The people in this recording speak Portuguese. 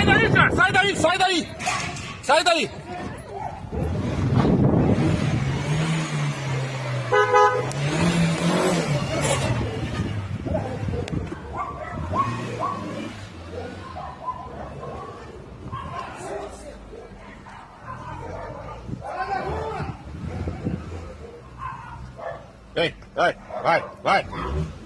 Sai daí, cara! Sai daí, sai daí! Sai daí! ei vai, vai, vai!